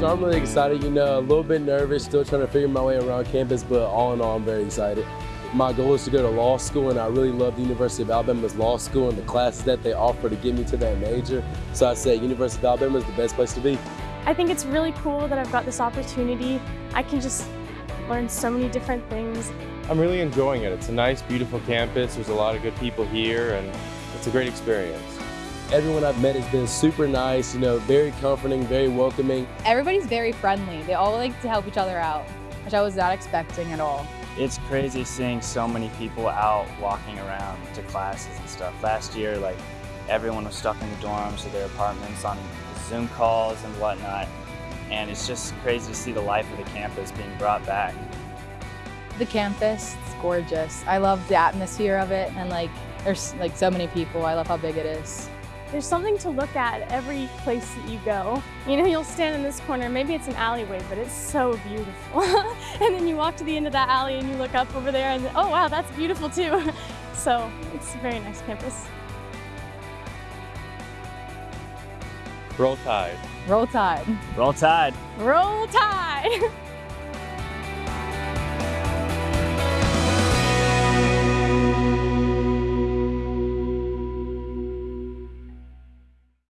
So I'm really excited, you know, a little bit nervous, still trying to figure my way around campus, but all in all, I'm very excited. My goal is to go to law school, and I really love the University of Alabama's law school and the classes that they offer to get me to that major. So I say University of Alabama is the best place to be. I think it's really cool that I've got this opportunity. I can just learn so many different things. I'm really enjoying it. It's a nice, beautiful campus. There's a lot of good people here, and it's a great experience. Everyone I've met has been super nice, you know, very comforting, very welcoming. Everybody's very friendly. They all like to help each other out, which I was not expecting at all. It's crazy seeing so many people out walking around to classes and stuff. Last year, like, everyone was stuck in the dorms or their apartments on Zoom calls and whatnot. And it's just crazy to see the life of the campus being brought back. The campus, it's gorgeous. I love the atmosphere of it and like there's like so many people. I love how big it is. There's something to look at every place that you go. You know, you'll stand in this corner, maybe it's an alleyway, but it's so beautiful. and then you walk to the end of that alley and you look up over there and oh wow, that's beautiful too. so it's a very nice campus. Roll Tide. Roll Tide. Roll Tide! Roll Tide!